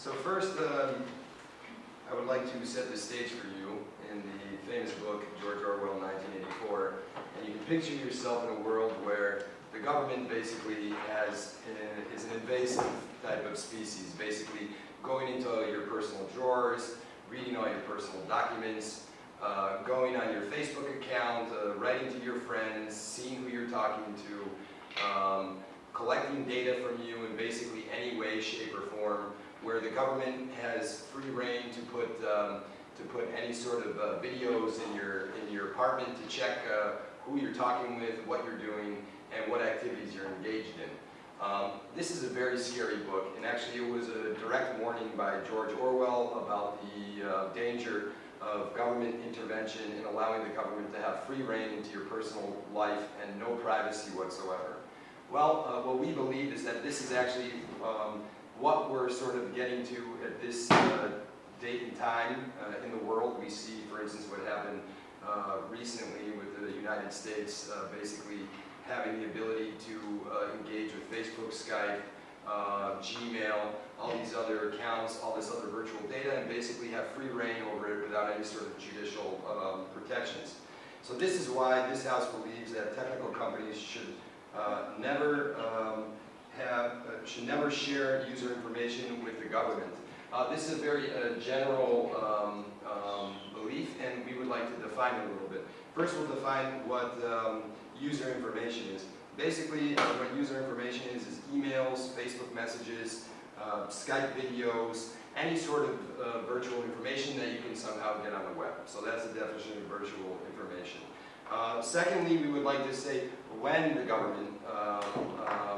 So first, um, I would like to set the stage for you in the famous book, George Orwell, 1984. And you can picture yourself in a world where the government basically has, uh, is an invasive type of species, basically going into your personal drawers, reading all your personal documents, uh, going on your Facebook account, uh, writing to your friends, seeing who you're talking to, um, collecting data from you in basically any way, shape, or form, where the government has free rein to put um, to put any sort of uh, videos in your in your apartment to check uh, who you're talking with, what you're doing, and what activities you're engaged in. Um, this is a very scary book, and actually it was a direct warning by George Orwell about the uh, danger of government intervention in allowing the government to have free rein into your personal life and no privacy whatsoever. Well, uh, what we believe is that this is actually um, what we're sort of getting to at this uh, date and time uh, in the world. We see, for instance, what happened uh, recently with the United States uh, basically having the ability to uh, engage with Facebook, Skype, Gmail, all these other accounts, all this other virtual data, and basically have free rein over it without any sort of judicial um, protections. So this is why this House believes that technical companies should uh, never um, have, uh, should never share user information with the government. Uh, this is a very uh, general um, um, belief and we would like to define it a little bit. First we'll define what um, user information is. Basically uh, what user information is is emails, Facebook messages, uh, Skype videos, any sort of virtual information that you can somehow get on the web. So that's the definition of virtual information. Uh, secondly, we would like to say when the government uh,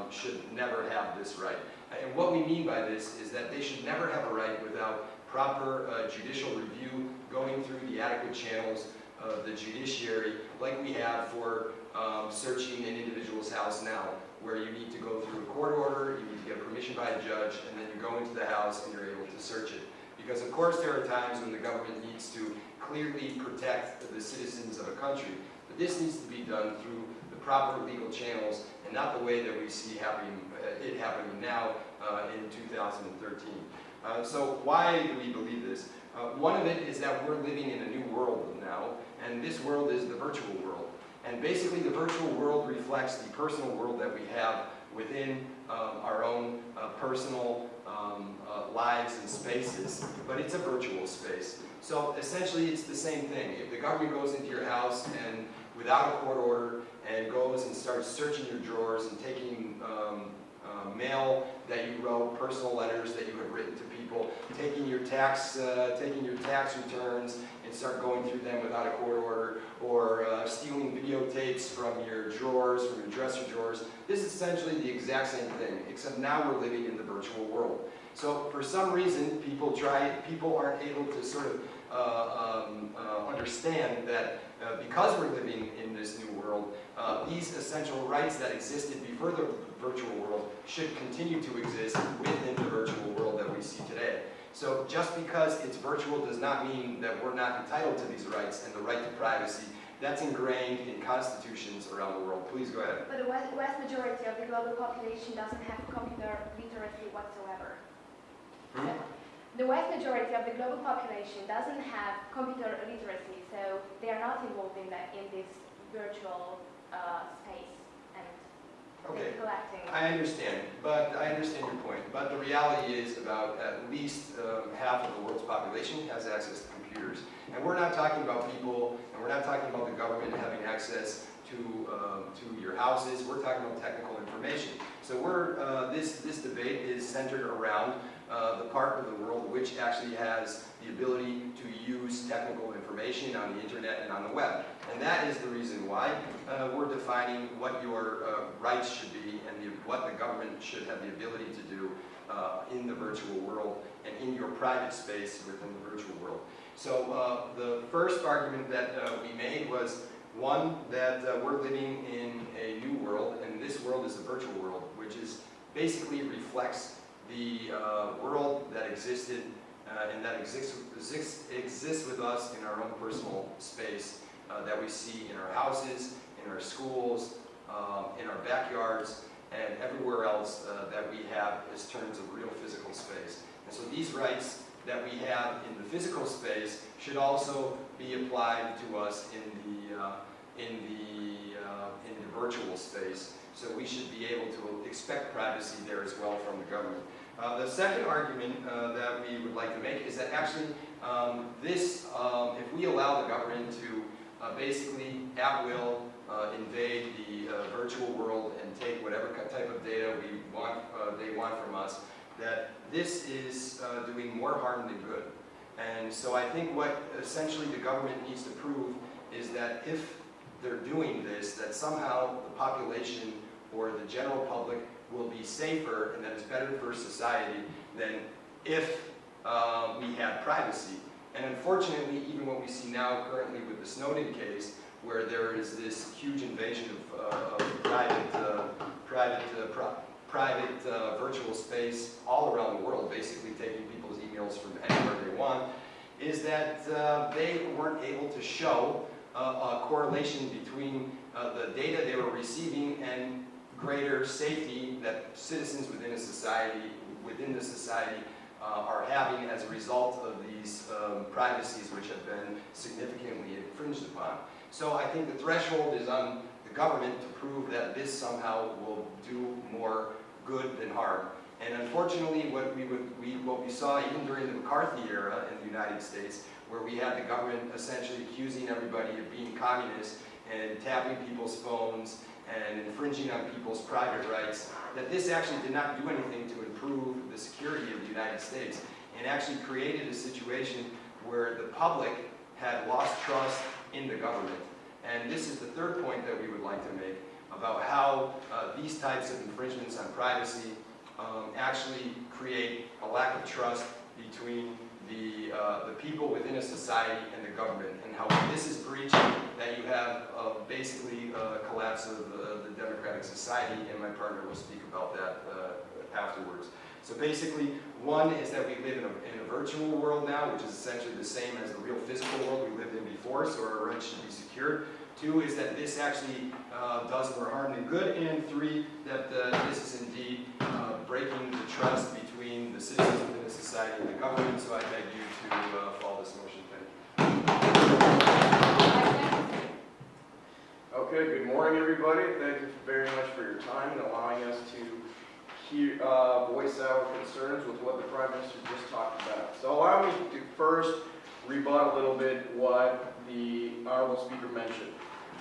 um, should never have this right. And what we mean by this is that they should never have a right without proper uh, judicial review going through the adequate channels of the judiciary like we have for um, searching an individual's house now where you need to go through a court order, you need to get permission by a judge, and then you go into the house and you're able to search it. Because of course there are times when the government needs to clearly protect the citizens of a country, but this needs to be done through the proper legal channels and not the way that we see happening, uh, it happening now uh, in 2013. Uh, so why do we believe this? One of it is that we're living in a new world now, and this world is the virtual world. And basically the virtual world reflects the personal world that we have within um, our own uh, personal um, uh, lives and spaces, but it's a virtual space. So essentially it's the same thing. If the government goes into your house and without a court order and goes and starts searching your drawers and taking um, uh, mail that you wrote, personal letters that you have written to people, taking your tax, uh, taking your tax returns and start going through them without a court order, or uh, stealing videotapes from your drawers, from your dresser drawers. This is essentially the exact same thing, except now we're living in the virtual world. So for some reason, people try, people aren't able to sort of um, uh, understand that uh, because we're living in this new world, uh, these essential rights that existed before the virtual world should continue to exist within the virtual world that we see today. So just because it's virtual does not mean that we're not entitled to these rights and the right to privacy. That's ingrained in constitutions around the world. Please go ahead. But the vast majority of the global population doesn't have computer literacy whatsoever. Hmm? The vast majority of the global population doesn't have computer literacy, so they are not involved in, that, in this virtual uh, space and Okay. collecting. I understand, but I understand your point. But the reality is about at least um, half of the world's population has access to computers. And we're not talking about people, and we're not talking about the government having access to, um, to your houses. We're talking about technical information. So we're, uh, this, this debate is centered around uh, the part of the world which actually has the ability to use technical information on the internet and on the web. And that is the reason why uh, we're defining what your uh, rights should be and the, what the government should have the ability to do uh, in the virtual world and in your private space within the virtual world. So uh, the first argument that we made was one, that we're living in a new world, and this world is a virtual world, which is basically reflects the uh, world that existed uh, and that exists, exists, exists with us in our own personal space uh, that we see in our houses, in our schools, um, in our backyards, and everywhere else uh, that we have as terms of real physical space. And so these rights that we have in the physical space should also be applied to us in the, uh, in the, uh, in the virtual space. So we should be able to expect privacy there as well from the government. Uh, the second argument uh, that we would like to make is that actually um, this, um, if we allow the government to uh, basically at will uh, invade the uh, virtual world and take whatever type of data we want, they want from us, that this is doing more harm than good. And so I think what essentially the government needs to prove is that if they're doing this, that somehow the population or the general public will be safer and that it's better for society than if uh, we had privacy. And unfortunately, even what we see now currently with the Snowden case, where there is this huge invasion of, uh, of private, uh, private, uh, pro- private uh, virtual space all around the world, basically taking people's emails from anywhere they want, is that uh, they weren't able to show a correlation between the data they were receiving and greater safety that citizens within a society, within the society, uh, are having as a result of these um, privacies which have been significantly infringed upon. So I think the threshold is on the government to prove that this somehow will do more good than harm. And unfortunately, what we, would, we, what we saw even during the McCarthy era in the United States, where we had the government essentially accusing everybody of being communist and tapping people's phones and infringing on people's private rights, that this actually did not do anything to improve the security of the United States and actually created a situation where the public had lost trust in the government. And this is the third point that we would like to make about how uh, these types of infringements on privacy um, actually create a lack of trust between the, uh, the people within a society and the government, and how this is breached, that you have uh, basically a collapse of uh, the democratic society, and my partner will speak about that uh, afterwards. So basically, one is that we live in a, in a virtual world now, which is essentially the same as the real physical world we lived in before, so our rights should be secured. Two is that this actually uh, does more harm than good. And three, that uh, this is indeed uh, breaking the trust between the citizens within the society and the government. So I beg you to uh, follow this motion. Okay, good morning, everybody. Thank you very much for your time and allowing us to hear, uh, voice our concerns with what the Prime Minister just talked about. So allow me to first rebut a little bit what the Honorable Speaker mentioned.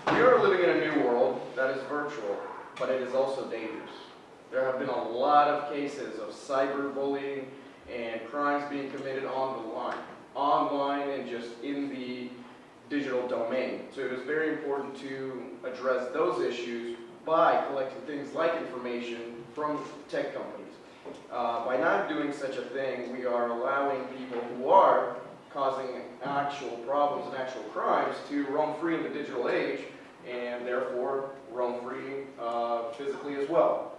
We are living in a new world that is virtual, but it is also dangerous. There have been a lot of cases of cyberbullying and crimes being committed on the line, online and just in the digital domain. So it is very important to address those issues by collecting things like information from tech companies. Uh, by not doing such a thing, we are allowing people who are causing actual problems and actual crimes to roam free in the digital age and therefore roam free uh, physically as well.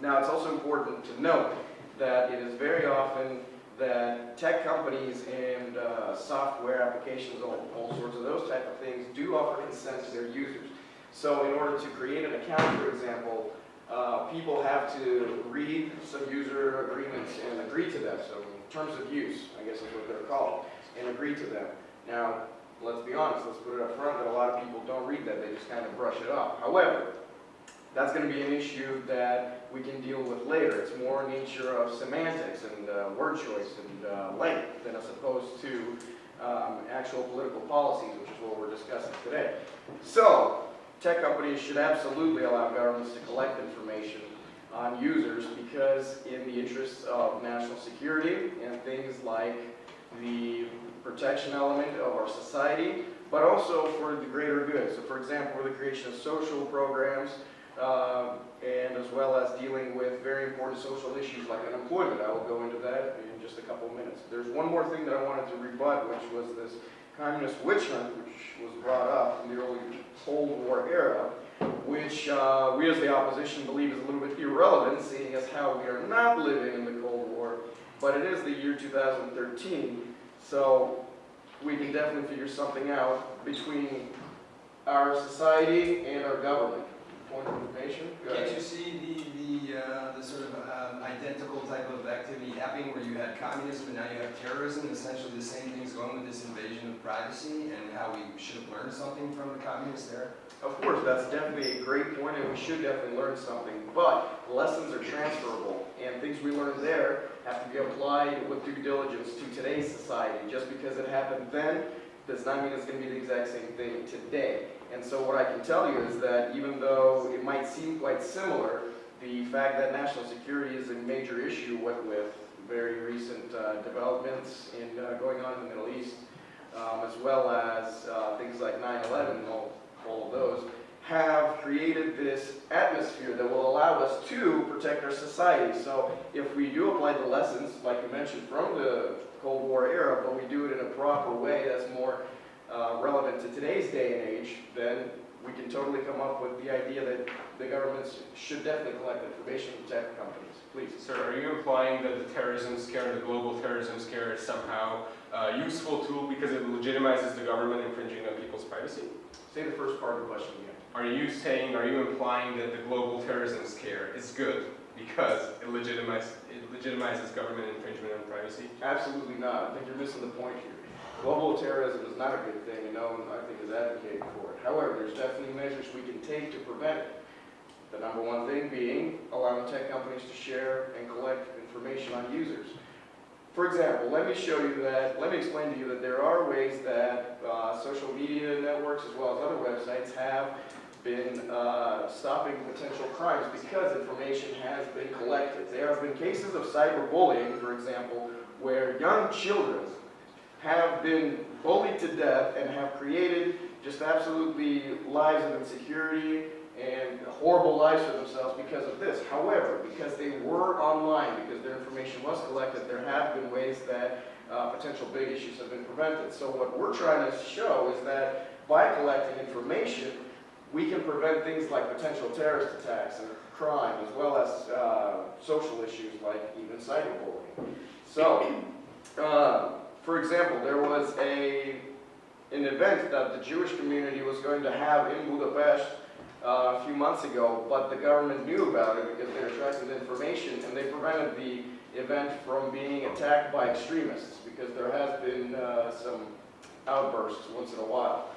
Now, it's also important to note that it is very often that tech companies and uh, software applications, all, all sorts of those type of things, do offer consent to their users. So in order to create an account, for example, uh, people have to read some user agreements and agree to them. So terms of use, I guess is what they're called, and agree to them. Now, let's be honest, let's put it up front that a lot of people don't read that, they just kind of brush it off. However, that's going to be an issue that we can deal with later. It's more nature of semantics and uh, word choice and uh, length than as opposed to um, actual political policies, which is what we're discussing today. So, tech companies should absolutely allow governments to collect information on users because in the interests of national security and things like the protection element of our society, but also for the greater good. So for example, for the creation of social programs, um, and as well as dealing with very important social issues like unemployment. I will go into that in just a couple of minutes. There's one more thing that I wanted to rebut, which was this communist witch hunt, which was brought up in the early Cold War era, which uh, we as the opposition believe is a little bit irrelevant, seeing as how we are not living in the Cold War, but it is the year 2013, so we can definitely figure something out between our society and our government. Point of information. Can't you see the, the, uh, the sort of um, identical type of activity happening where you had communism and now you have terrorism, essentially the same things going with this invasion of privacy and how we should have learned something from the communists there? Of course, that's definitely a great point, and we should definitely learn something, but lessons are transferable, and things we learned there have to be applied with due diligence to today's society. Just because it happened then does not mean it's going to be the exact same thing today. And so what I can tell you is that even though it might seem quite similar, the fact that national security is a major issue, with very recent uh, developments in, uh, going on in the Middle East, um, as well as uh, things like 9/11 and all, all of those, have created this atmosphere that will allow us to protect our society. So if we do apply the lessons, like you mentioned, from the Cold War era, but we do it in a proper way that's more uh, relevant to today's day and age, then we can totally come up with the idea that the governments should definitely collect information from tech companies. Please. Sir, are you implying that the terrorism scare, the global terrorism scare is somehow a useful tool because it legitimizes the government infringing on people's privacy? Say the first part of the question again. Are you saying, are you implying that the global terrorism scare is good because it legitimizes, it legitimizes government infringement on privacy? Absolutely not. I think you're missing the point here. Global terrorism is not a good thing, and no one, I think, is advocating for it. However, there's definitely measures we can take to prevent it. The number one thing being allowing tech companies to share and collect information on users. For example, let me show you that, let me explain to you that there are ways that uh, social media networks as well as other websites have been uh, stopping potential crimes because information has been collected. There have been cases of cyberbullying, for example, where young children have been bullied to death and have created just absolutely lives of insecurity and horrible lives for themselves because of this. However, because they were online, because their information was collected, there have been ways that uh, potential big issues have been prevented. So what we're trying to show is that by collecting information, we can prevent things like potential terrorist attacks and crime, as well as uh, social issues like even cyberbullying. So, uh, for example, there was a an event that the Jewish community was going to have in Budapest uh, a few months ago, but the government knew about it because they were tracking the information, and they prevented the event from being attacked by extremists because there has been uh, some outbursts once in a while.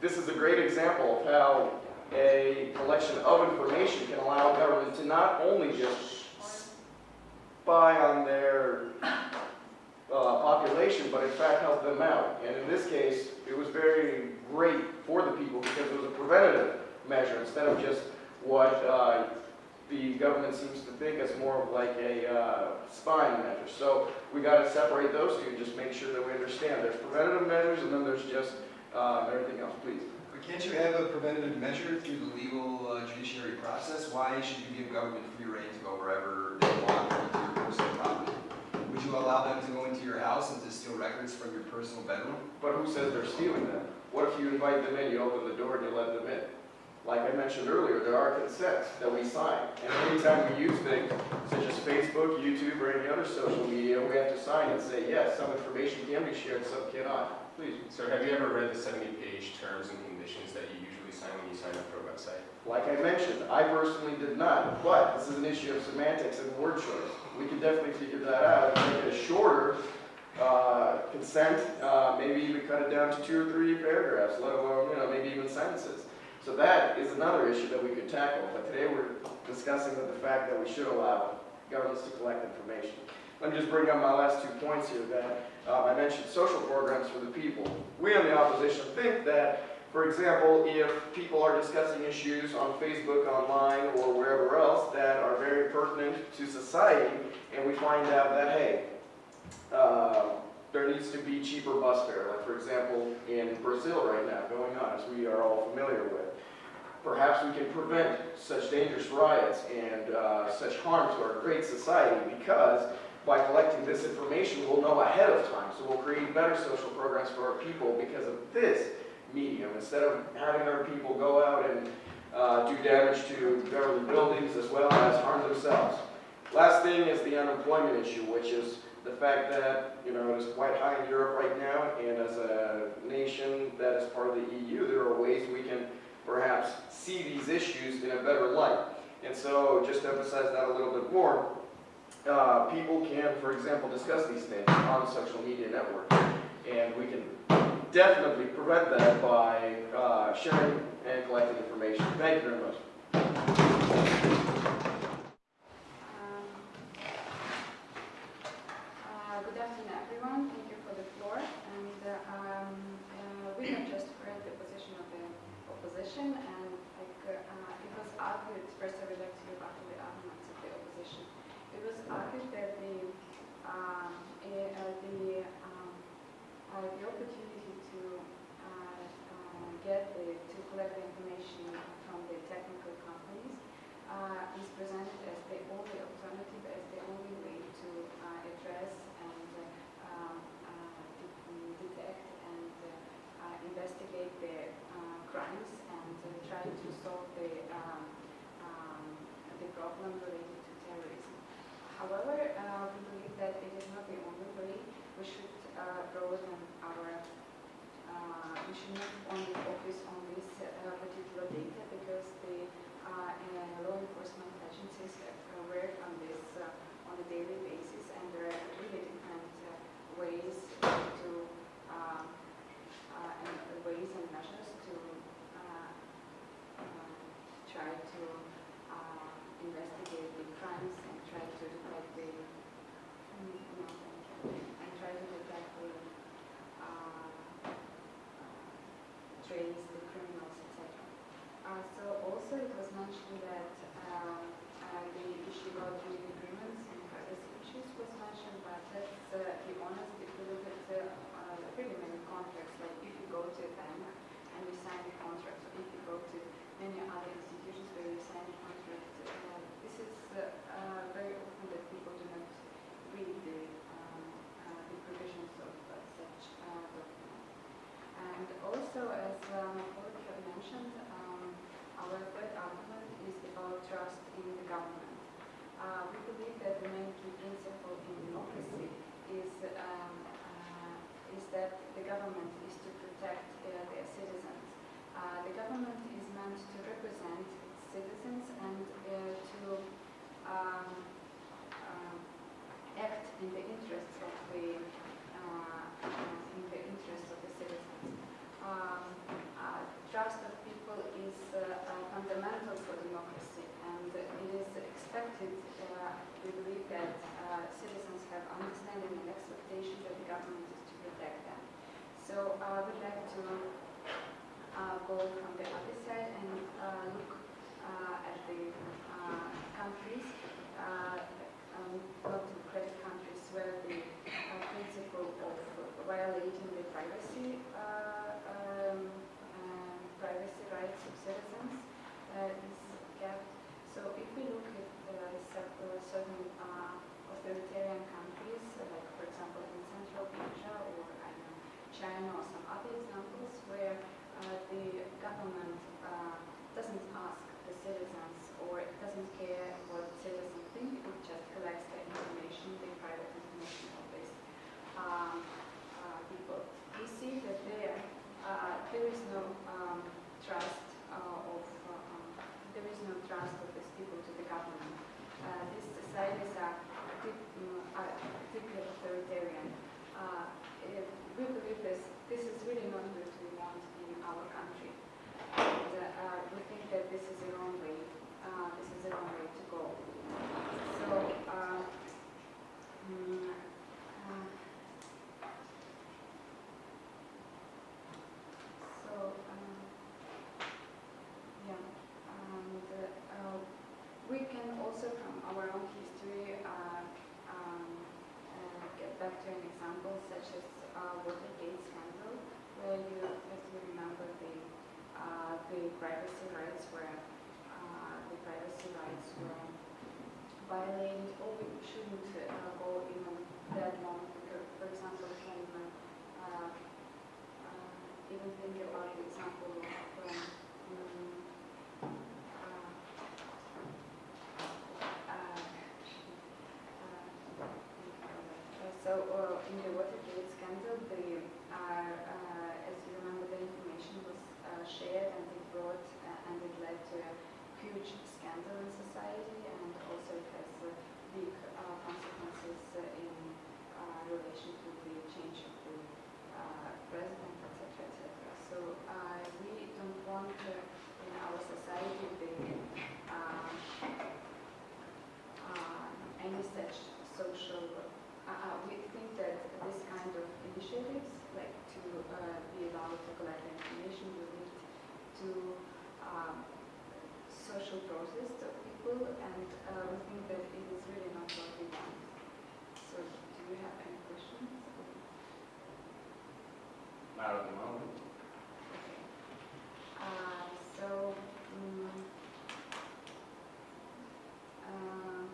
This is a great example of how a collection of information can allow government to not only just spy on their uh, population, but in fact help them out. And in this case, it was very great for the people because it was a preventative measure instead of just what uh, the government seems to think as more of like a uh, spying measure. So we got to separate those two and just make sure that we understand. There's preventative measures and then there's just uh, everything else. Please. But can't you have a preventative measure through the legal uh, judiciary process? Why should you give government free rein to go wherever they you allow them to go into your house and to steal records from your personal bedroom? But who says they're stealing them? What if you invite them in, you open the door and you let them in? Like I mentioned earlier, there are consents that we sign. And anytime we use things such as Facebook, YouTube, or any other social media, we have to sign and say, yes, some information can be shared, some cannot. Please. Sir, have you ever read the 70-page terms and conditions that you usually sign when you sign up for a website? Like I mentioned, I personally did not, but this is an issue of semantics and word choice. We can definitely figure that out and make it a shorter uh, consent, uh, maybe even cut it down to two or three paragraphs, let alone, you know, maybe even sentences. So that is another issue that we could tackle, but today we're discussing the fact that we should allow governments to collect information. Let me just bring up my last two points here that uh, I mentioned social programs for the people. We on the opposition think that for example, if people are discussing issues on Facebook, online, or wherever else that are very pertinent to society, and we find out that, hey, uh, there needs to be cheaper bus fare, like for example, in Brazil right now, going on, as we are all familiar with. Perhaps we can prevent such dangerous riots and uh, such harm to our great society because by collecting this information, we'll know ahead of time. So we'll create better social programs for our people because of this medium, instead of having our people go out and uh, do damage to government buildings as well as harm themselves. Last thing is the unemployment issue, which is the fact that, you know, it is quite high in Europe right now, and as a nation that is part of the EU, there are ways we can perhaps see these issues in a better light. And so, just to emphasize that a little bit more, uh, people can, for example, discuss these things on social media network. And we can definitely prevent that by uh, sharing and collecting information. Thank you very much. Um, uh, Good afternoon, everyone. Thank you for the floor. And uh, um, uh, we have just heard the position of the opposition, and like uh, it was argued, first I would like to rebut the arguments of the opposition. It was argued that the um, eh, uh, the um, uh, the opportunity to uh, uh, get the to collect the information from the technical companies uh, is presented as the only alternative, as the only way to uh, address and uh, um, uh, de- detect and uh, uh, investigate the uh, crimes and uh, try to solve the um, um, the problem related to terrorism. However, uh, we believe that it is not the only way. We should uh, broaden our uh, we should not only focus on this uh, particular data because the uh, and law enforcement agencies have uh, work on this uh, on a daily basis and there are really different uh, ways to um, uh, and ways and measures to uh, uh, try to uh, investigate the crimes and try to detect the mm, and try to detect the uh, uh, trace the criminals, etc. Uh, so also it was mentioned that um, uh, the issue about trade agreements and privacy issues was mentioned, but let's uh, be honest, if you look at uh, uh, pretty many contracts, like if you go to a bank and you sign a contract, or if you go to many other institutions where you sign a contract, uh, this is uh, very often that people do not read the, um, uh, the provisions of uh, such documents. And also, as my colleague had mentioned, um, our third argument is about trust in the government. Uh, we believe that the main key principle in democracy is, um, uh, is that the government is to protect uh, their citizens. The government is meant to represent citizens and uh, to um, um, act in the interests of the uh, uh, in the interests of the citizens. Um, uh, trust of people is uh, uh, fundamental for democracy, and it is expected. Uh, we believe that uh, citizens have understanding and expectation that the government is to protect them. So uh, I would like to uh, go from the other side and uh, look uh, at the uh, countries, uh, um, democratic countries, where the uh, principle of violating the privacy, uh, um, privacy rights of citizens is kept. So if we look at uh, cer- uh, certain uh, authoritarian countries, uh, like for example in Central Asia or I don't know, China or some other examples where uh, the government uh, doesn't ask the citizens or it doesn't care what citizens think, it just collects the information, the private information of these um, uh, people. We see that there, uh, there is no um, trust uh, of, uh, um, there is no trust of these people to the government. Uh, these societies are deep- mm, are deeply authoritarian. Uh, eh, we believe this, this is really not what we want in our country. And uh, uh, we think that this is the wrong way, uh, this is the wrong way to go. So, uh, mm, uh, so, um, yeah, and uh, we can also from our own history uh, um, uh, get back to an example such as uh, Watergate scandal, where you, as you remember, the uh, the privacy rights were the privacy rights were violated, or we shouldn't go even that long. For example, can even think about an example of um, mm, uh, uh, uh, in the Watergate scandal, the uh, uh, as you remember, the information was uh, shared and it brought uh, and it led to a huge scandal in society and also it has uh, big uh, consequences in relation to the change of the uh, president, etc., etc. So uh, we don't want uh, in our society the, uh, uh, any such social. Uh, uh, we think that this kind of initiatives, like to uh, be allowed to collect information, will lead to um, social process of people, and uh, we think that it is really not what we want. So, do you have any questions? At the moment. Uh, so, mm, uh,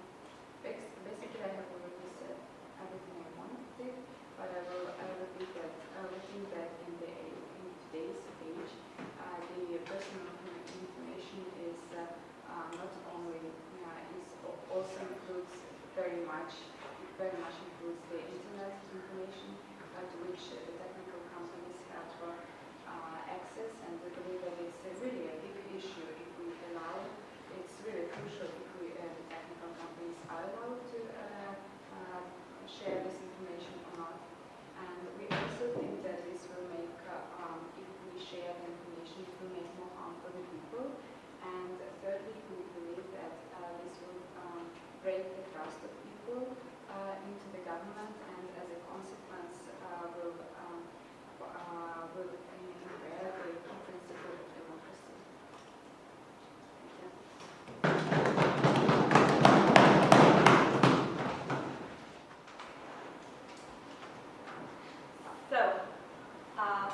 basically, I have already said everything I wanted but I will, I will repeat that, uh, we think that in the, in today's age, uh, the personal information is, uh, uh, not only, uh, is, also includes very much, very much includes the internet information, uh, to which uh, the technical uh, access, and we believe that it's a really a big issue if we allow, it's really crucial if we, uh, the technical companies are allowed to uh, uh, share this information or not. And we also think that this will make, uh, um, if we share the information, it will make more harm for the people. And thirdly, we believe that uh, this will um, break the trust of people into the government, and as a consequence, will So, uh,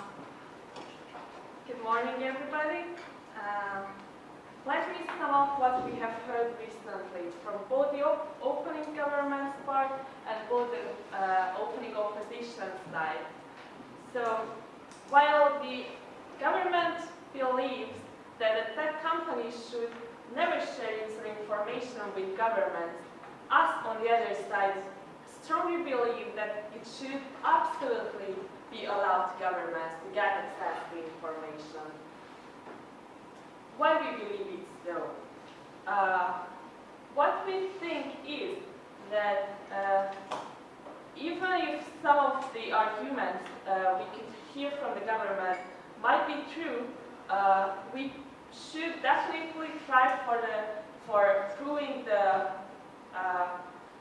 good morning, everybody. Um, Let me sum up what we have heard recently from both the op- opening government's part and both the uh, opening opposition side. So, while the government believes that the tech companies should never share user information with governments, us on the other side strongly believe that it should absolutely be allowed to governments to get access to information. Why we believe it so? Uh, what we think is that uh, even if some of the arguments uh, we could hear from the government might be true, uh, we should definitely try for the for proving the uh,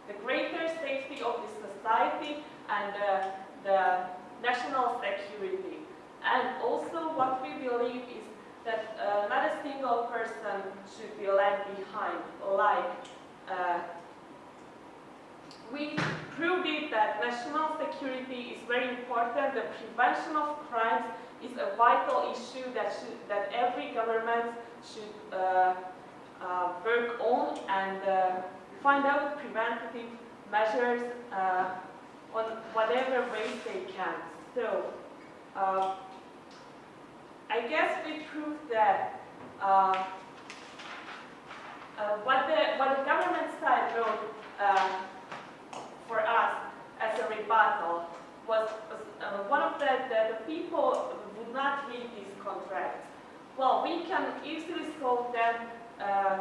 the greater safety of the society and uh, the national security. And also what we believe is that uh, not a single person should be left behind, like uh, we proved it that national security is very important. The prevention of crimes is a vital issue that should, that every government should uh, uh, work on and uh, find out preventative measures uh, on whatever ways they can. So, uh, I guess we proved that uh, what the what the government side wrote for us as a rebuttal was, uh, one of the, the, the people would not read these contracts. Well, we can easily solve them uh,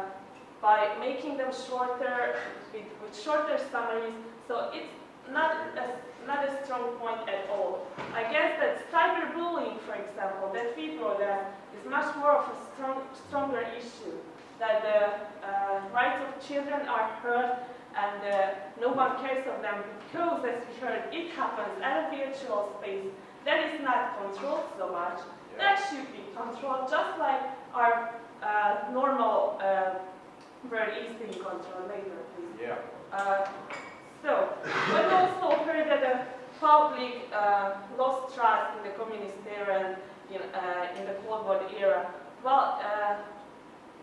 by making them shorter, with, with shorter summaries, so it's not a, not a strong point at all. I guess that cyberbullying, for example, that we brought up, is much more of a strong, stronger issue, that the uh, rights of children are hurt and uh, no one cares of them because, as we heard, it happens at a virtual space that is not controlled so much. That should be controlled just like our uh, normal uh, world is being controlled later, please. Yeah. Uh, so, we've also heard that the public uh, lost trust in the communist era and in, uh, in the Cold War era. Well, uh,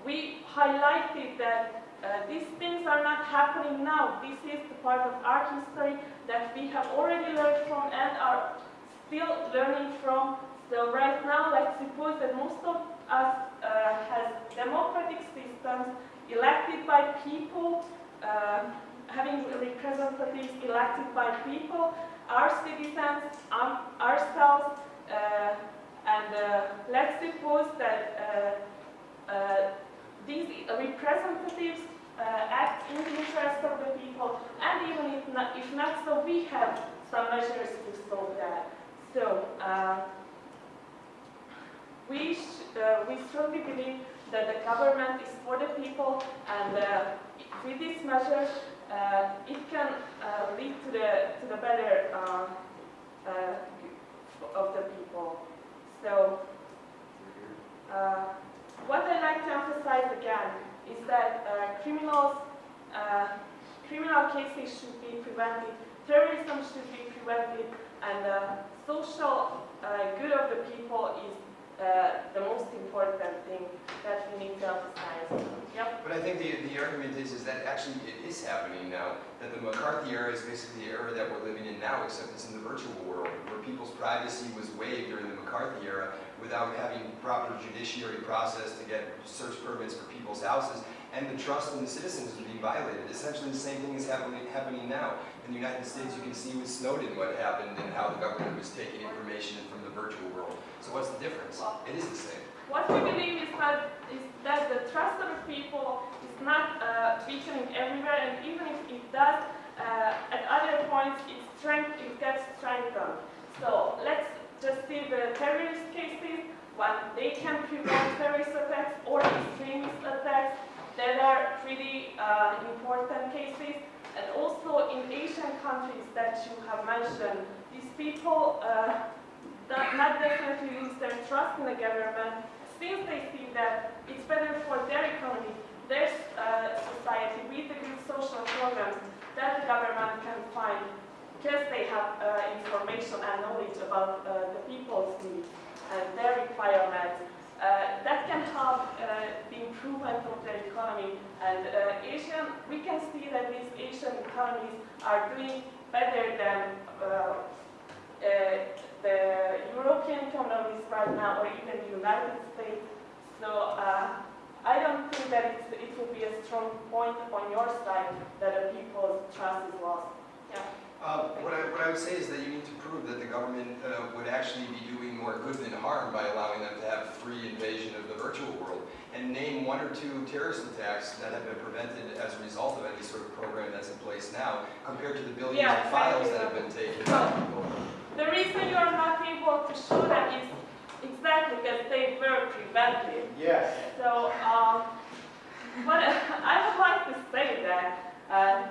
we highlighted that uh, these things are not happening now. This is the part of art history that we have already learned from and are still learning from. So right now, let's suppose that most of us uh, has democratic systems elected by people, uh, having representatives elected by people, our citizens, um, ourselves, uh, and uh, let's suppose that uh, these representatives uh, act in the interest of the people, and even if not, if not so we have some measures to solve that. So uh, we, uh, we strongly believe that the government is for the people, and uh, with these measures, uh, it can uh, lead to the to the better of the people. So. what I'd like to emphasize again is that uh, criminals, uh, criminal cases should be prevented, terrorism should be prevented, and uh, social uh, good of the people is uh, the most important thing that we need to emphasize. Yep. But I think the, the argument is, is that actually it is happening now, that the McCarthy era is basically the era that we're living in now, except it's in the virtual world, where people's privacy was waived during the McCarthy era without having proper judiciary process to get search permits for people's houses, and the trust in the citizens is being violated. Essentially the same thing is happening, happening now. In the United States, you can see with Snowden what happened and how the government was taking information from the virtual world. So what's the difference? It is the same. What we believe is that, is that the trust of the people is not uh, weakening everywhere, and even if it does, uh, at other points it, strength, it gets strengthened. So let's just see the terrorist cases, when they can prevent terrorist attacks or extremist attacks, that are pretty uh, important cases. And also in Asian countries that you have mentioned, these people uh, not, not definitely lose their trust in the government since they see that it's better for their economy, their uh, society, with the good social programs that the government can find because they have uh, information and knowledge about uh, the people's needs and their requirements. Uh, that can help uh, the improvement of their economy. And uh, Asian, we can see that these Asian economies are doing better than the European economies right now, or even the United States. So uh, I don't think that it's, it will be a strong point on your side that the people's trust is lost. Yeah. Uh, What I, what I would say is that you need to prove that the government uh, would actually be doing more good than harm by allowing them to have free invasion of the virtual world. And name one or two terrorist attacks that have been prevented as a result of any sort of program that's in place now, compared to the billions Yeah, of files that have been taken. The reason you are not able to show that is exactly because they were prevented. Yes. So, um, but I would like to say that uh,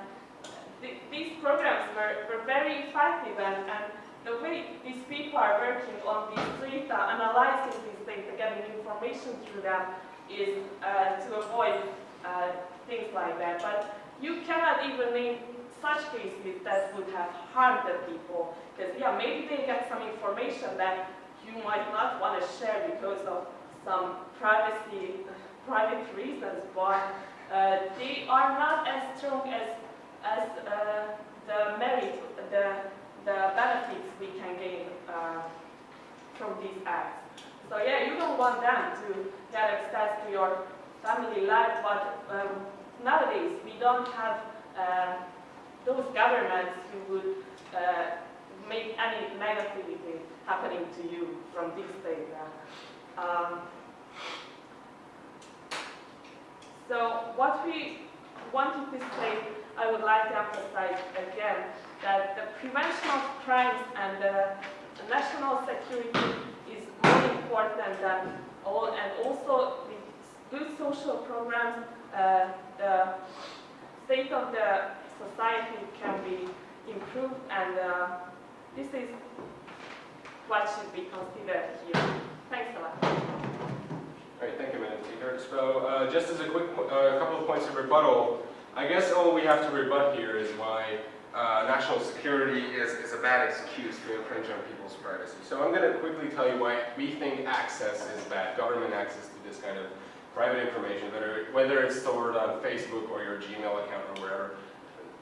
th- these programs were, were very effective and, and the way these people are working on these data, analyzing these data, getting information through them is uh, to avoid uh, things like that. But you cannot even name such cases that would have harmed the people. Because, yeah, maybe they get some information that you might not want to share because of some privacy, private reasons, but uh, they are not as strong as, as uh, the merit, the, the benefits we can gain uh, from these acts. So yeah, you don't want them to get access to your family life, but um, nowadays we don't have uh, those governments who would uh, make any negativity happening to you from this data. Um, so what we wanted to say, I would like to emphasize again, that the prevention of crimes and the national security is more important than all, and also with good social programs, uh, the state of the society can be improved, and uh, this is what should be considered here. Thanks a lot. All right, thank you, Madam Speaker. So, uh, just as a quick, uh, couple of points of rebuttal, I guess all we have to rebut here is why uh, national security is, is a bad excuse to infringe on people's privacy. So I'm going to quickly tell you why we think access is bad, government access to this kind of private information, whether, whether it's stored on Facebook or your Gmail account or wherever.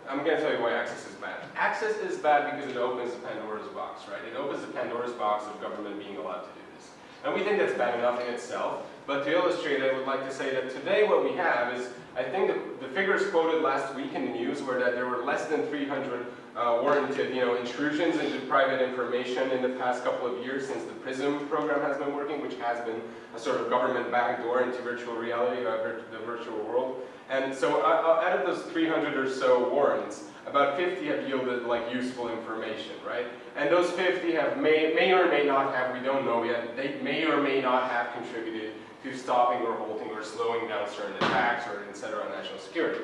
I'm going to tell you why access is bad. Access is bad because it opens the Pandora's box, right? It opens the Pandora's box of government being allowed to do this. And we think that's bad enough in itself, but to illustrate, I would like to say that today what we have is, I think the, the figures quoted last week in the news were that there were less than 300 uh, warranted, you know, intrusions into private information in the past couple of years since the PRISM program has been working, which has been a sort of government backdoor into virtual reality, uh, vir- the virtual world. And so uh, uh, out of those 300 or so warrants, about 50 have yielded like useful information, right? And those 50 have may, may or may not have, we don't know yet, they may or may not have contributed to stopping or halting or slowing down certain attacks or et cetera on national security.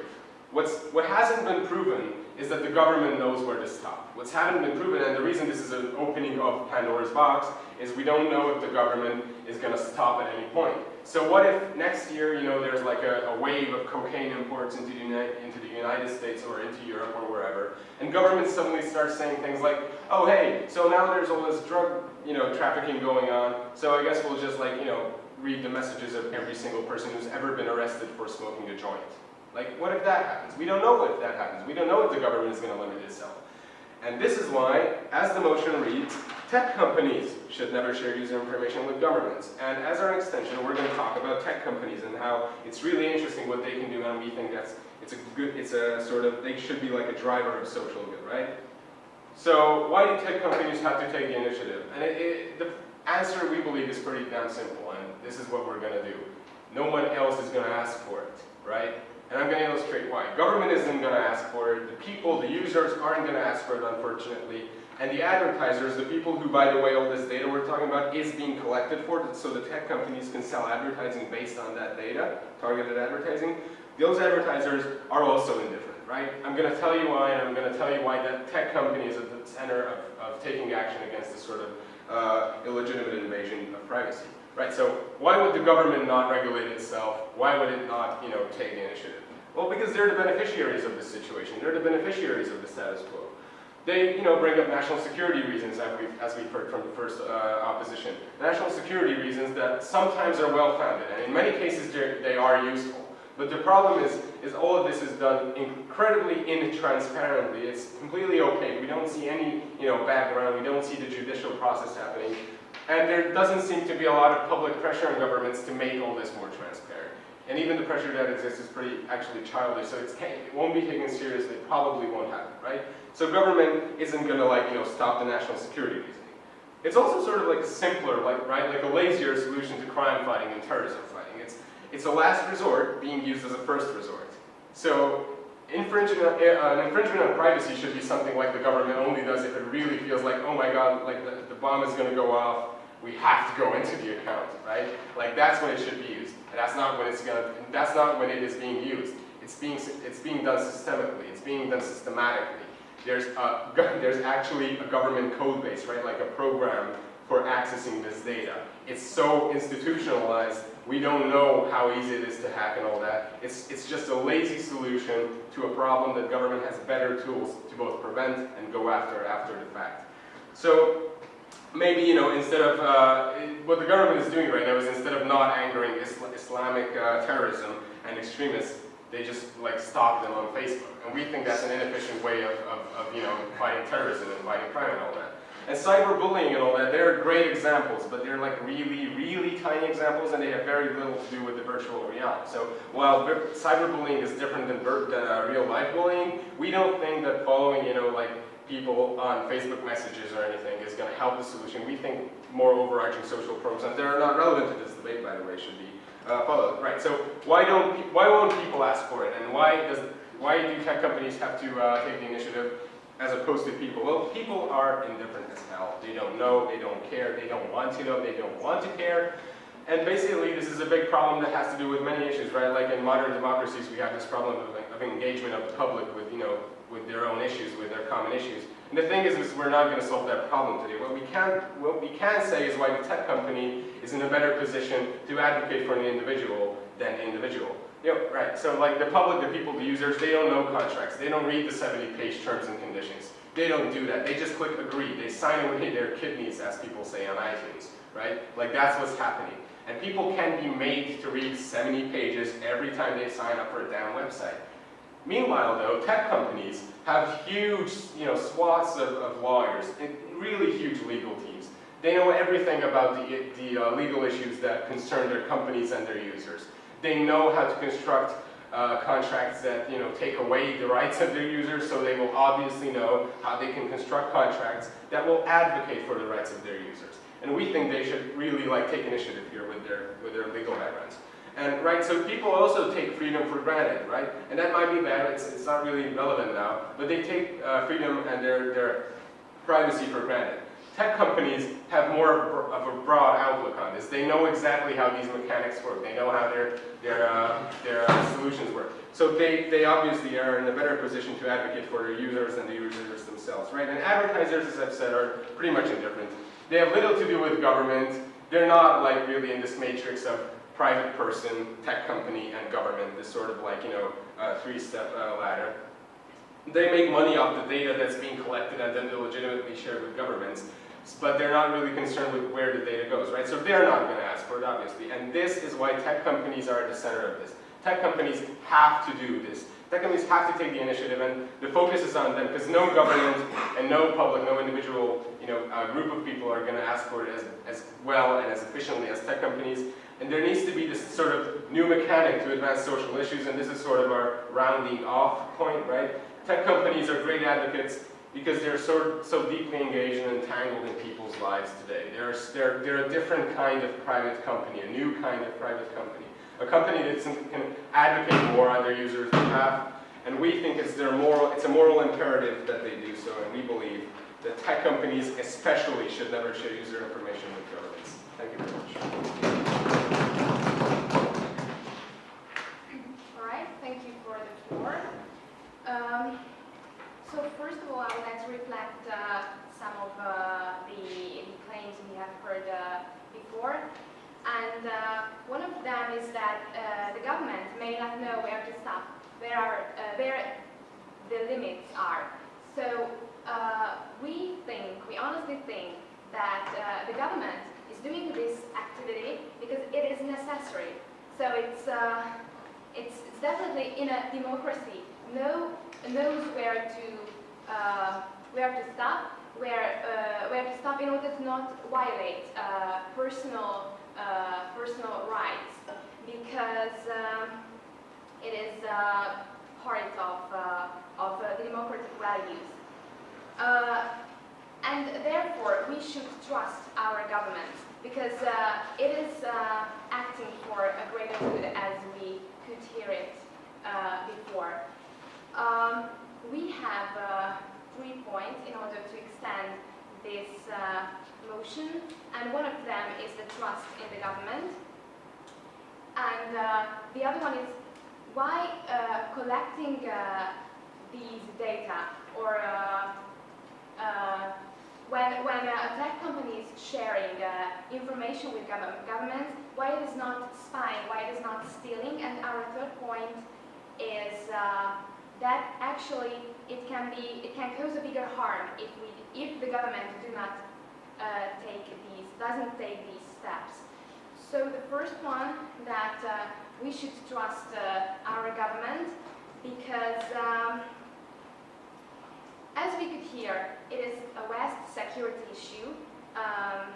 What's, what hasn't been proven is that the government knows where to stop. What's hasn't been proven, and the reason this is an opening of Pandora's box, is we don't know if the government is going to stop at any point. So what if next year, you know, there's like a, a wave of cocaine imports into the, Uni- into the United States or into Europe or wherever, and government suddenly starts saying things like, oh hey, so now there's all this drug, you know, trafficking going on, so I guess we'll just like, you know, read the messages of every single person who's ever been arrested for smoking a joint. Like, what if that happens? We don't know if that happens. We don't know if the government is going to limit itself. And this is why, as the motion reads, tech companies should never share user information with governments. And as our extension, we're going to talk about tech companies and how it's really interesting what they can do, and we think that's it's a good, it's a sort of they should be like a driver of social good, right? So why do tech companies have to take the initiative? And it, it, the answer we believe is pretty damn simple, and this is what we're going to do. No one else is going to ask for it, right? And I'm going to illustrate why. Government isn't going to ask for it. The people, the users aren't going to ask for it, unfortunately. And the advertisers, the people who, by the way, all this data we're talking about is being collected for, so the tech companies can sell advertising based on that data, targeted advertising. Those advertisers are also indifferent, right? I'm going to tell you why, and I'm going to tell you why that tech company is at the center of, of taking action against this sort of uh, illegitimate invasion of privacy. Right, so why would the government not regulate itself? Why would it not, you know, take initiative? Well, because they're the beneficiaries of this situation. They're the beneficiaries of the status quo. They, you know, bring up national security reasons, as we've, as we've heard from the first uh, opposition. National security reasons that sometimes are well-founded, and in many cases they are useful. But the problem is, is all of this is done incredibly intransparently. It's completely opaque. We don't see any, you know, background. We don't see the judicial process happening. And there doesn't seem to be a lot of public pressure on governments to make all this more transparent. And even the pressure that exists is pretty actually childish, so it won't be taken seriously, it probably won't happen, right? So government isn't gonna like, you know, stop the national security reasoning. It's also sort of like a simpler, like, right, like a lazier solution to crime fighting and terrorism fighting. It's, it's a last resort being used as a first resort. So infringement, uh, an infringement on privacy should be something like the government only does if it really feels like, oh my god, like the, the bomb is gonna go off, we have to go into the account, right? Like that's when it should be used. And that's not when it's gonna, that's not when it is being used. It's being, it's being done systemically, it's being done systematically. There's, a, there's actually a government code base, right? Like a program for accessing this data. It's so institutionalized, we don't know how easy it is to hack and all that. It's, it's just a lazy solution to a problem that government has better tools to both prevent and go after after the fact. So maybe, you know, instead of, uh, what the government is doing right now is instead of not angering Isla Islamic uh, terrorism and extremists, they just like stop them on Facebook. And we think that's an inefficient way of, of, of, you know, fighting terrorism and fighting crime and all that. And cyberbullying and all that, they're great examples, but they're like really, really tiny examples and they have very little to do with the virtual reality. So while cyberbullying is different than, than uh, real life bullying, we don't think that following, you know, like people on Facebook messages or anything is going to help the solution. We think more overarching social programs that are not relevant to this debate, by the way, should be uh, followed. Right. So why don't why won't people ask for it, and why does why do tech companies have to uh, take the initiative as opposed to people? Well, people are indifferent as hell. They don't know. They don't care. They don't want to know. They don't want to care. And basically, this is a big problem that has to do with many issues, right? Like in modern democracies, we have this problem of, of engagement of the public with, you know, with their own issues, with their common issues. And the thing is, is we're not going to solve that problem today. What we can, what we can say is why the tech company is in a better position to advocate for the individual than the individual. Yep, right. So like the public, the people, the users, they don't know contracts. They don't read the 70-page terms and conditions. They don't do that. They just click agree. They sign away their kidneys, as people say on iTunes, right? Like that's what's happening. And people can be made to read 70 pages every time they sign up for a damn website. Meanwhile, though, tech companies have huge, you know, swaths of, of lawyers, really huge legal teams. They know everything about the, the uh, legal issues that concern their companies and their users. They know how to construct uh, contracts that you know take away the rights of their users, so they will obviously know how they can construct contracts that will advocate for the rights of their users. And we think they should really like take initiative here with their with their legal backgrounds. And right, so people also take freedom for granted, right? And that might be bad. It's, it's not really relevant now, but they take uh, freedom and their their privacy for granted. Tech companies have more of a broad outlook on this. They know exactly how these mechanics work. They know how their, their, uh, their uh, solutions work. So they, they obviously are in a better position to advocate for their users than the users themselves, right? And advertisers, as I've said, are pretty much indifferent. They have little to do with government. They're not like really in this matrix of private person, tech company, and government, this sort of like, you know, uh, three-step uh, ladder. They make money off the data that's being collected and then legitimately shared with governments but they're not really concerned with where the data goes, right? So they're not going to ask for it, obviously. And this is why tech companies are at the center of this. Tech companies have to do this. Tech companies have to take the initiative, and the focus is on them, because no government and no public, no individual, you know, uh, group of people are going to ask for it as, as well and as efficiently as tech companies. And there needs to be this sort of new mechanic to advance social issues, and this is sort of our rounding off point, right? Tech companies are great advocates because they're so, so deeply engaged and entangled in people's lives today. They're, they're, they're a different kind of private company, a new kind of private company. A company that can advocate more on their users' behalf, and we think it's, their moral, it's a moral imperative that they do so, and we believe that tech companies especially should never share user information with governments. Thank you very much. All thank you for the floor. Um, so first of all, I would like to reflect uh, some of uh, the, the, claims we have heard uh, before. And uh, one of them is that uh, the government may not know where to stop, where, are, uh, where the limits are. So we think, we honestly think that the government is doing this activity because it is necessary. So it's, it's, it's definitely in a democracy. No knows where to uh, where to stop, where uh, where to stop in order to not violate uh, personal uh, personal rights, because um, it is uh, part of uh, of democratic values. and therefore, we should trust our government because it is acting for a greater good as we could hear it before. Um, we have uh, three points in order to extend this uh, motion, and one of them is the trust in the government. And uh, the other one is why uh, collecting uh, these data or uh, when, when a tech company is sharing information with government, why it is not spying, why it is not stealing, and our third point is that actually it can be it can cause a bigger harm if we if the government do not uh, take these doesn't take these steps. So the first one that uh, we should trust uh, our government because um, as we could hear, it is a vast security issue um,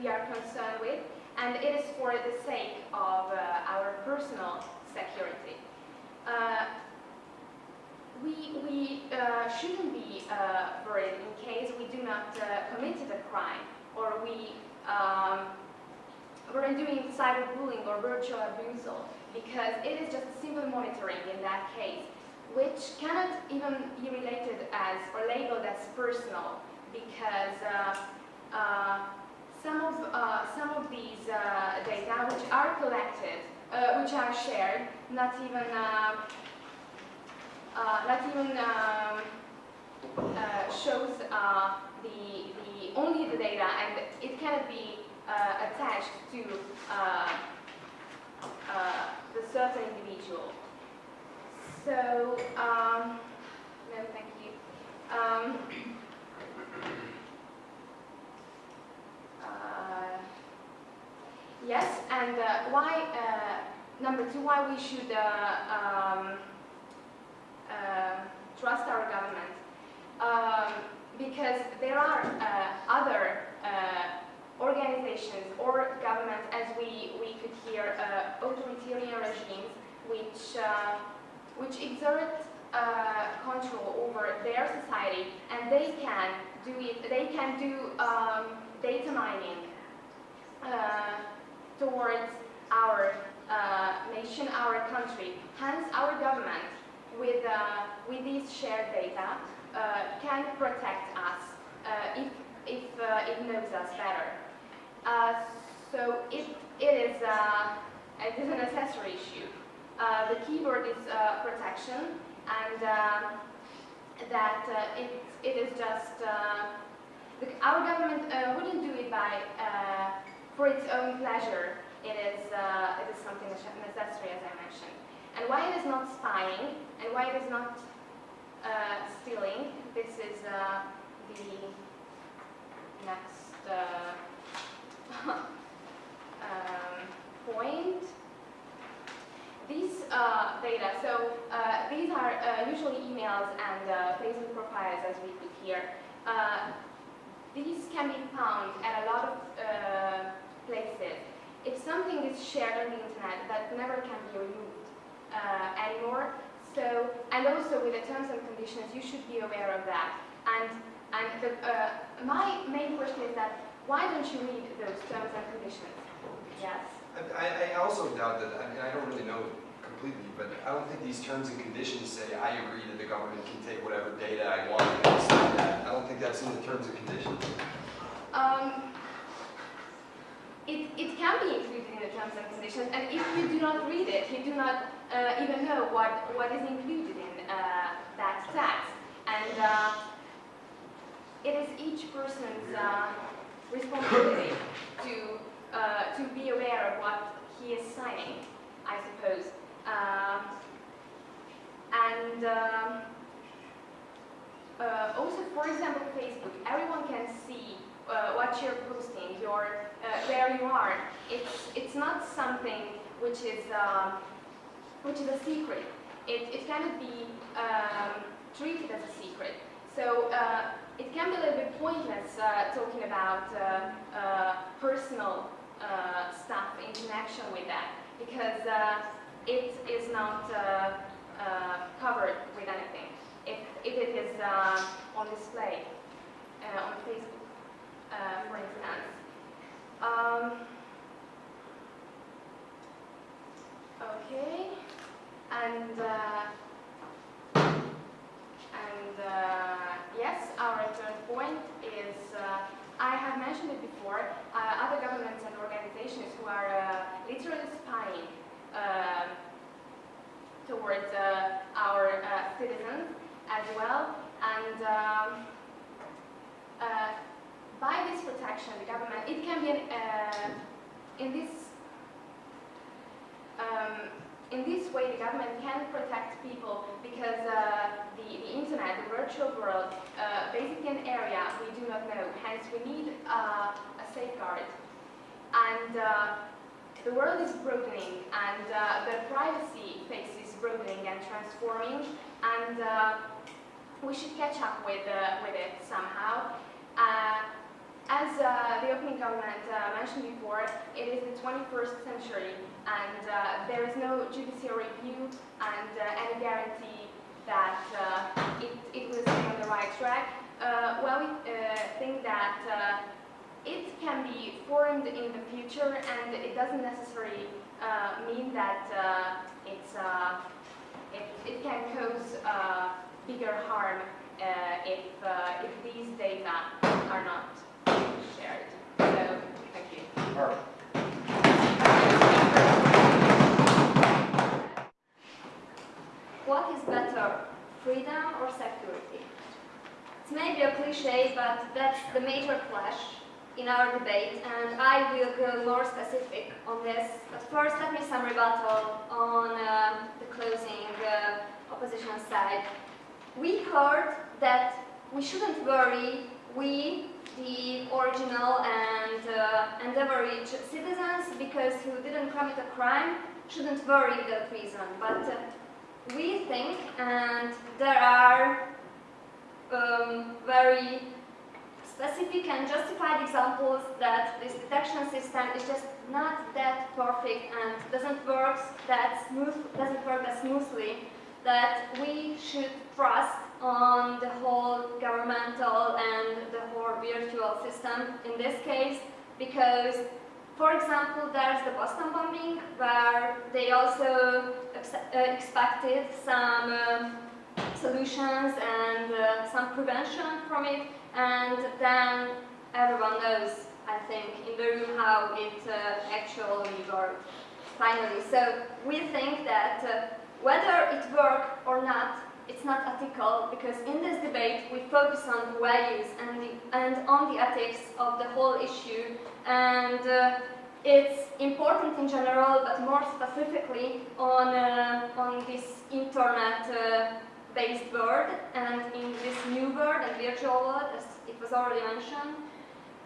we are concerned with, and it is for the sake of uh, our personal security. Uh, we, we uh, shouldn't be uh, worried in case we do not uh, committed a crime or we um, were doing cyberbullying or virtual abuse because it is just simple monitoring in that case which cannot even be related as or labeled as personal because uh, uh, some of uh, some of these data which are collected, which are shared, not even uh, not even um, uh, shows uh, the, the only the data and it cannot be uh, attached to uh, uh, the certain individual. So, um, no, thank you. Um, yes, and why, number two, why we should um, uh, trust our government um, because there are uh, other uh, organizations or governments, as we, we could hear, uh, authoritarian regimes which, uh, which exert uh, control over their society, and they can do it. They can do um, data mining uh, towards our uh, nation, our country. Hence, our government, with uh, with these shared data, uh, can protect us uh, if if it knows us better. So it it is it is a necessary issue. Uh, the keyword is uh, protection, and uh, that uh, it it is just the, our government wouldn't do it by for its own pleasure. It is it is something necessary, as I mentioned. And why it is not spying, and why it is not stealing. This is the next um, point. These uh, data, so uh, these are uh, usually emails and uh, Facebook profiles as we put here. Uh, these can be found at a lot of uh, places. If something is shared on the internet, that never can be removed anymore. So, and also with the terms and conditions, you should be aware of that. And, and the, my main question is that why don't you read those terms and conditions? Yes. I, I also doubt that, I mean, I don't really know completely, but I don't think these terms and conditions say, I agree that the government can take whatever data I want and that. I don't think that's in the terms and conditions. Um, it, it can be included in the terms and conditions, and if you do not read it, you do not uh, even know what, what is included in uh, that text. And uh, it is each person's uh, responsibility to, uh, to be aware of what he is signing, I suppose. Um, and um, uh, also, for example, Facebook, everyone can see uh, what you're posting, your, uh, where you are. It's, it's not something which is, uh, which is a secret. It, it cannot be um, treated as a secret. So uh, it can be a little bit pointless uh, talking about uh, uh, personal uh, stuff in connection with that because uh, it is not uh, uh, covered with anything. If, if it is on display on Facebook, for instance. Um, okay, and and yes, our third point is I have mentioned it before. Uh, other governments and organizations who are uh, literally spying uh, towards uh, our uh, citizens as well, and. Um, uh, by this protection, the government, it can be, in this, um, in this way, the government can protect people because uh, the, the internet, the virtual world, uh, basically an area we do not know. Hence, we need uh, a safeguard. And uh, the world is broadening, and uh, the privacy face is broadening and transforming, and uh, we should catch up with, with it somehow. As the opening comment mentioned before, it is the 21st century and uh, there is no judicial review and uh, any guarantee that uh, it, it will stay on the right track. Well, we think that it can be formed in the future and it doesn't necessarily uh, mean that uh, it's, uh, it, it can cause bigger harm if, if these data are not shared. So, thank you. What is better, freedom or security? It's maybe a cliche, but that's the major clash in our debate, and I will go more specific on this. But first, let me some rebuttal on uh, the closing uh, opposition side. We heard that we shouldn't worry, we, the original and, uh, citizens, because who didn't commit a crime, shouldn't worry without prison. But uh, we think, and there are um, very specific and justified examples that this detection system is just not that perfect and doesn't work that smooth, doesn't work that smoothly, that we should trust on the whole governmental and the whole virtual system in this case, because, for example, there's the Boston bombing, where they also uh, expected some um, solutions and uh, some prevention from it, and then everyone knows, I think, in the room how it uh, actually worked finally. So we think that uh, whether it worked or not, it's not ethical because in this debate we focus on the values and, the, and on the ethics of the whole issue. And uh, it's important in general but more specifically on, uh, on this internet uh, based world and in this new world and virtual world as it was already mentioned.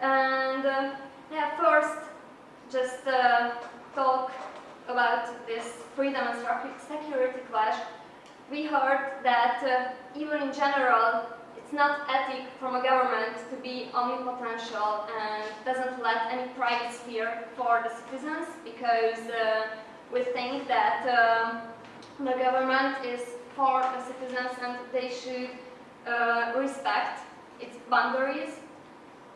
And uh, yeah first just uh, talk about this freedom and security clash we heard that uh, even in general, it's not ethic from a government to be omnipotential and doesn't let any private sphere for the citizens because uh, we think that um, the government is for the citizens and they should uh, respect its boundaries.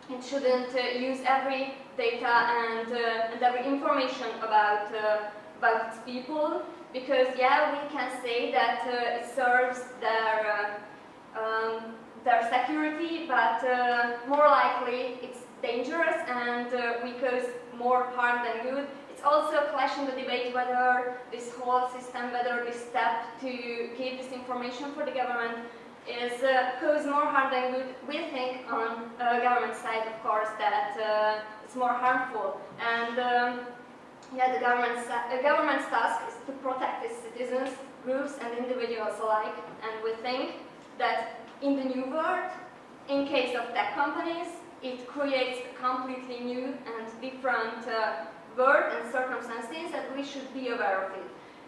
It shouldn't uh, use every data and, uh, and every information about, uh, about its people because yeah, we can say that uh, it serves their uh, um, their security, but uh, more likely it's dangerous and uh, we cause more harm than good. It's also a clash in the debate whether this whole system, whether this step to give this information for the government is uh, cause more harm than good. We think on uh, government side, of course, that uh, it's more harmful. And um, yeah, the government's, the government's task is to protect its citizens, groups and individuals alike. And we think that in the new world, in case of tech companies, it creates a completely new and different uh, world and circumstances that we should be aware of it.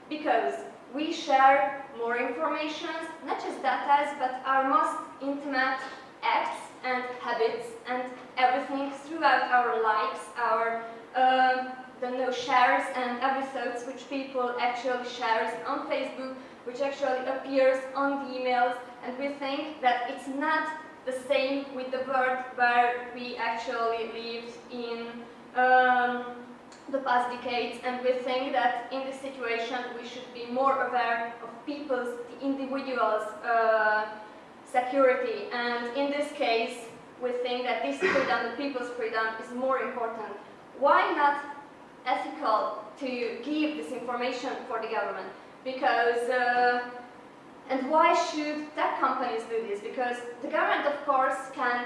Because we share more information, not just data, but our most intimate acts and habits and everything throughout our lives, our um, the no shares and episodes which people actually shares on Facebook, which actually appears on the emails, and we think that it's not the same with the world where we actually lived in um, the past decades, and we think that in this situation we should be more aware of people's, the individuals' uh, security, and in this case, we think that this freedom, the people's freedom, is more important. Why not ethical to give this information for the government because uh, and why should tech companies do this? Because the government, of course, can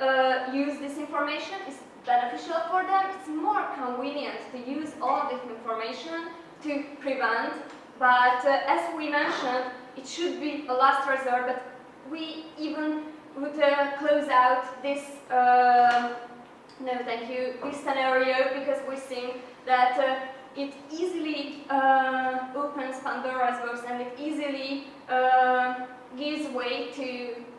uh, use this information. It's beneficial for them. It's more convenient to use all this information to prevent. But uh, as we mentioned, it should be a last resort. But we even would uh, close out this. Uh, no, thank you. This scenario because we think that uh, it easily uh, opens Pandora's box and it easily uh, gives way to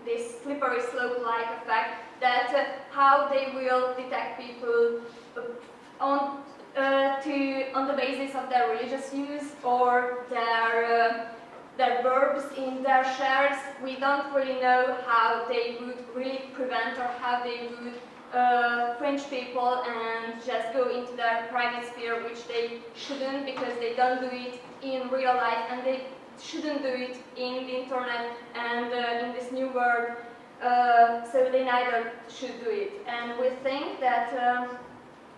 this slippery slope-like effect that uh, how they will detect people uh, on uh, to on the basis of their religious views or their their verbs in their shares. We don't really know how they would really prevent or how they would uh, French people and just go into their private sphere, which they shouldn't because they don't do it in real life and they shouldn't do it in the internet and uh, in this new world. Uh, so they neither should do it. And we think that, um,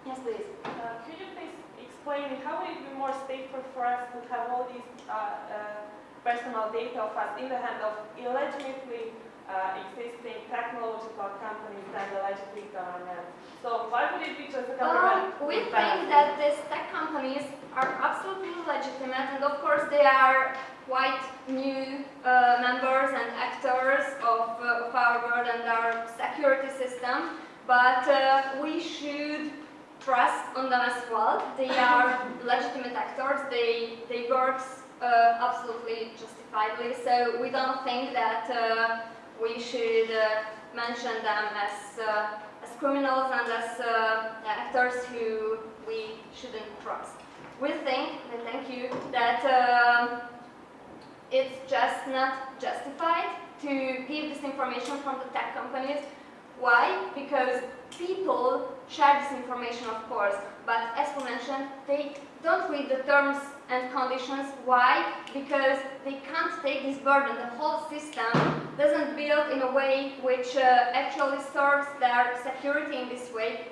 yes please. Uh, could you please explain how would it be more safer for us to have all these uh, uh, personal data of us in the hand of illegitimately uh, existing technological companies and the legitimate government. So why would it be just a government? Um, we think that these tech companies are absolutely legitimate and of course they are quite new uh, members and actors of, uh, of, our world and our security system, but uh, we should trust on them as well. They are legitimate actors, they, they work uh, absolutely justifiably, so we don't think that uh, we should uh, mention them as, uh, as criminals and as uh, actors who we shouldn't trust. We think, and thank you, that um, it's just not justified to give this information from the tech companies. Why? Because people share this information, of course, but as we mentioned, they don't read the terms and conditions. Why? Because they can't take this burden. The whole system doesn't build in a way which uh, actually serves their security in this way.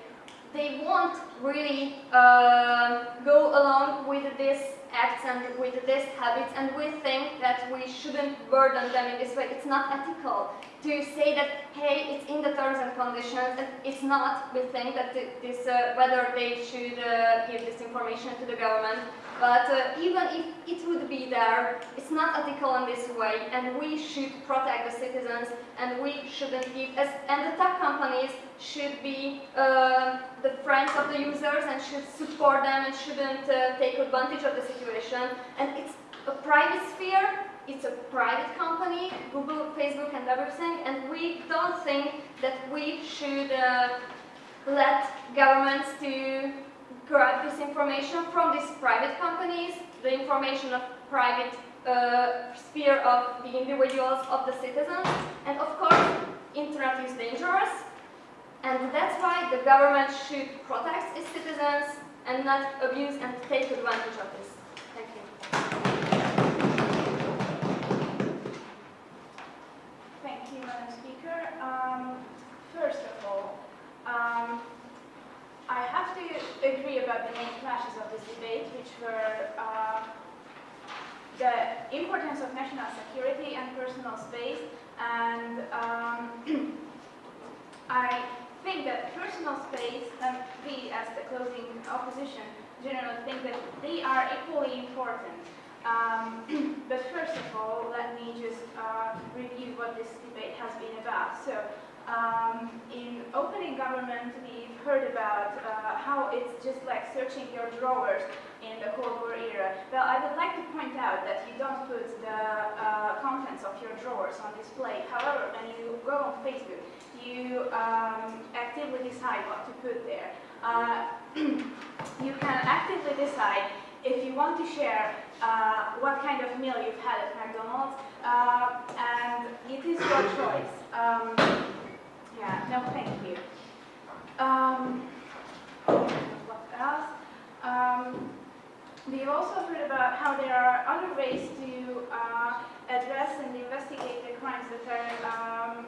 They won't really uh, go along with these acts and with these habits, and we think that we shouldn't burden them in this way. It's not ethical to say that, hey, it's in the terms and conditions, and it's not. We think that this, uh, whether they should uh, give this information to the government, but uh, even if it would be there, it's not ethical in this way, and we should protect the citizens, and we shouldn't give, as, and the tech companies should be uh, the friends of the users and should support them and shouldn't uh, take advantage of the situation. And it's a private sphere, it's a private company, Google, Facebook, and everything, and we don't think that we should uh, let governments to grab this information from these private companies, the information of private uh, sphere of the individuals, of the citizens, and of course, internet is dangerous, and that's why the government should protect its citizens and not abuse and take advantage of this. Thank you. Thank you, Madam Speaker. Um, first of all, um, I have to agree about the main clashes of this debate, which were uh, the importance of national security and personal space, and um, I think that personal space and we, as the closing opposition, generally think that they are equally important. Um, but first of all, let me just uh, review what this debate has been about. So, um, in opening government, we've heard about uh, how it's just like searching your drawers in the Cold War era. Well, I would like to point out that you don't put the uh, contents of your drawers on display. However, when you go on Facebook, you um, actively decide what to put there. Uh, you can actively decide if you want to share uh, what kind of meal you've had at McDonald's, uh, and it is your choice. Um, yeah, no, thank you. Um, what else? Um, we've also heard about how there are other ways to uh, address and investigate the crimes that are um,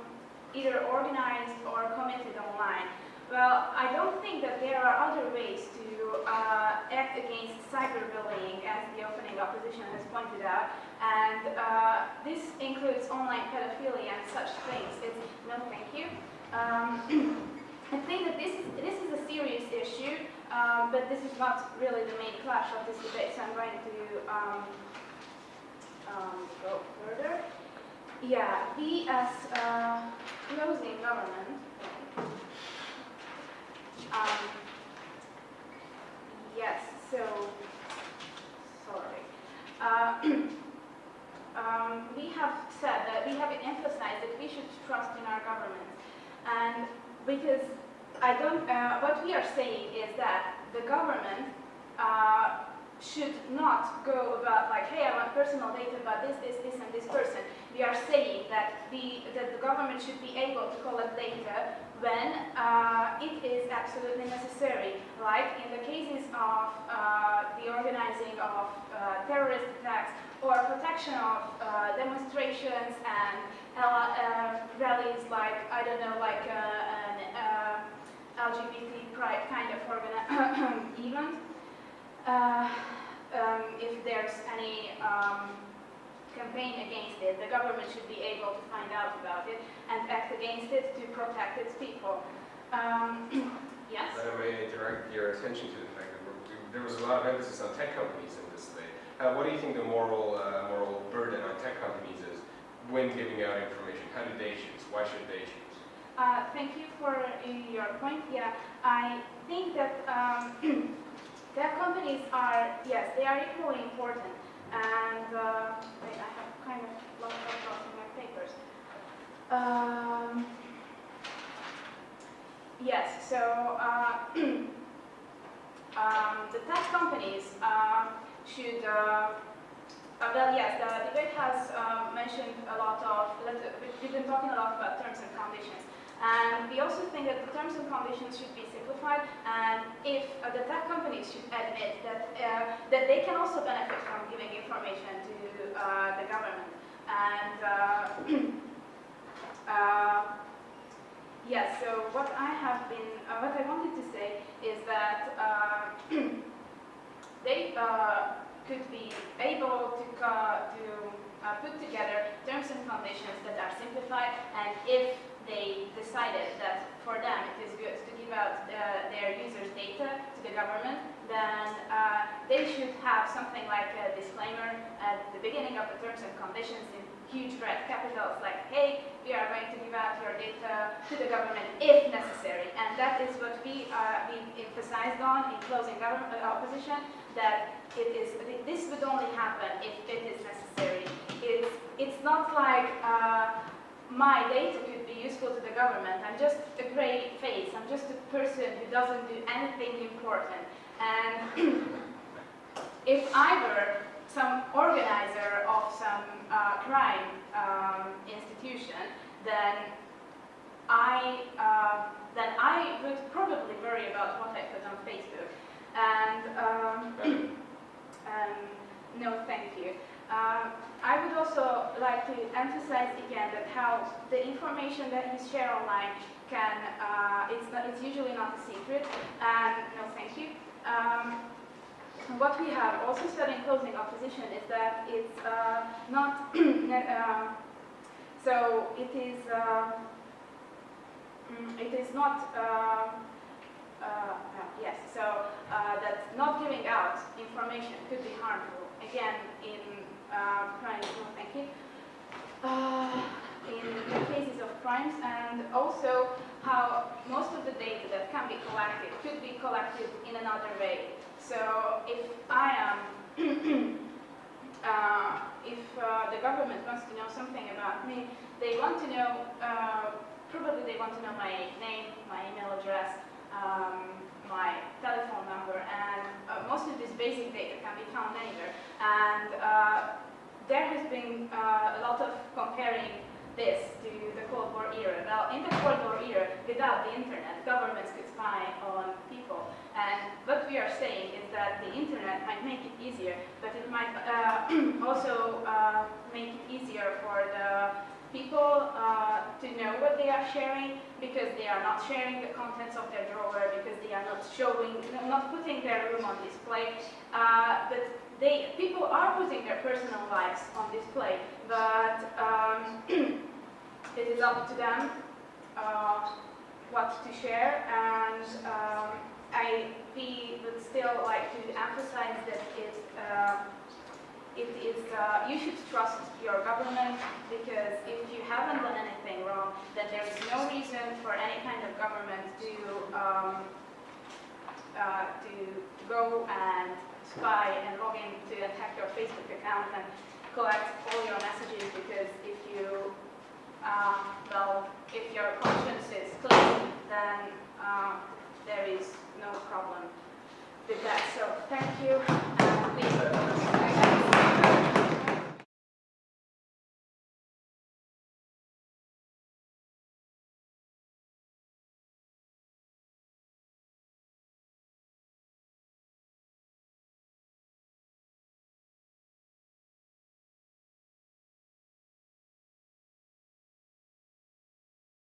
either organized or committed online. Well, I don't think that there are other ways to uh, act against cyberbullying, as the opening opposition has pointed out, and uh, this includes online pedophilia and such things. It's, no, thank you. Um, I think that this is, this is a serious issue, um, but this is not really the main clash of this debate, so I'm going to um, um, go further. Yeah, we as uh, closing government, um, yes, so, sorry. Uh, um, we have said that we have emphasized that we should trust in our government. And because I don't, uh, what we are saying is that the government uh, should not go about like, hey, I want personal data about this, this, this, and this person. We are saying that the, that the government should be able to collect data when uh, it is absolutely necessary, like in the cases of uh, the organizing of uh, terrorist attacks or protection of uh, demonstrations and uh, rallies like, I don't know, like uh, an LGBT pride kind of event. Uh, um, if there's any um, campaign against it, the government should be able to find out about it and act against it to protect its people. Um, yes? May I direct your attention to the fact that there was a lot of emphasis on tech companies in this debate. Uh, what do you think the moral, uh, moral burden on tech companies is when giving out information? How do they choose? Why should they choose? Uh, thank you for your point. Yeah, I think that um, tech companies are, yes, they are equally important. And uh, wait, I have kind of lost lost in my papers. Um, yes, so uh, um, the tech companies uh, should, uh, well, yes, the debate has uh, mentioned a lot of, we've been talking a lot about terms and conditions. And we also think that the terms and conditions should be simplified, and if uh, the tech companies should admit that, uh, that they can also benefit from giving information to uh, the government. And uh, Yes, so what I have been, what I wanted to say is that they could be able to, to uh, put together terms and conditions that are simplified, and if they decided that for them it is good to give out uh, their users' data to the government, then uh, they should have something like a disclaimer at the beginning of the terms and conditions in huge red capitals like, hey, we are going to give out your data to the government if necessary. And that is what we, uh, we emphasized on in closing government uh, opposition, that it is, this would only happen if it is necessary. It's, it's not like uh, my data could be useful to the government. I'm just a gray face. I'm just a person who doesn't do anything important. And if I were some organizer of some uh, crime um, institution, then I uh, then I would probably worry about what I put on Facebook. And um, um, no, thank you. Um, I would also like to emphasize again that how the information that you share online can uh, it's not, it's usually not a secret. And no, thank you. What we have also said in closing opposition is that it's uh, not, uh, so it is, uh, mm, it is not, uh, yes, so that not giving out information could be harmful. Again, in crimes, no thank you, in the cases of crimes and also how most of the data that can be collected could be collected in another way. So if I am, uh, if uh, the government wants to know something about me, they want to know, uh, probably they want to know my name, my email address, um, my telephone number, and uh, most of this basic data can be found anywhere. And uh, there has been uh, a lot of comparing this to the Cold War era. Now, in the Cold War era, without the internet, governments could spy on people. And what we are saying is that the internet might make it easier, but it might uh, also uh, make it easier for the people uh, to know what they are sharing because they are not sharing the contents of their drawer, because they are not showing, not putting their room on display. Uh, but they, people are putting their personal lives on display, but um, it is up to them uh, what to share. And um, I we would still like to emphasize that it, uh, it is, uh, you should trust your government because if you haven't done anything wrong, then there is no reason for any kind of government to um, uh, to go and spy and log in to attack your Facebook account and collect all your messages because if you, uh, well, if your conscience is clean, then uh, there is no problem with that. So thank you. Uh,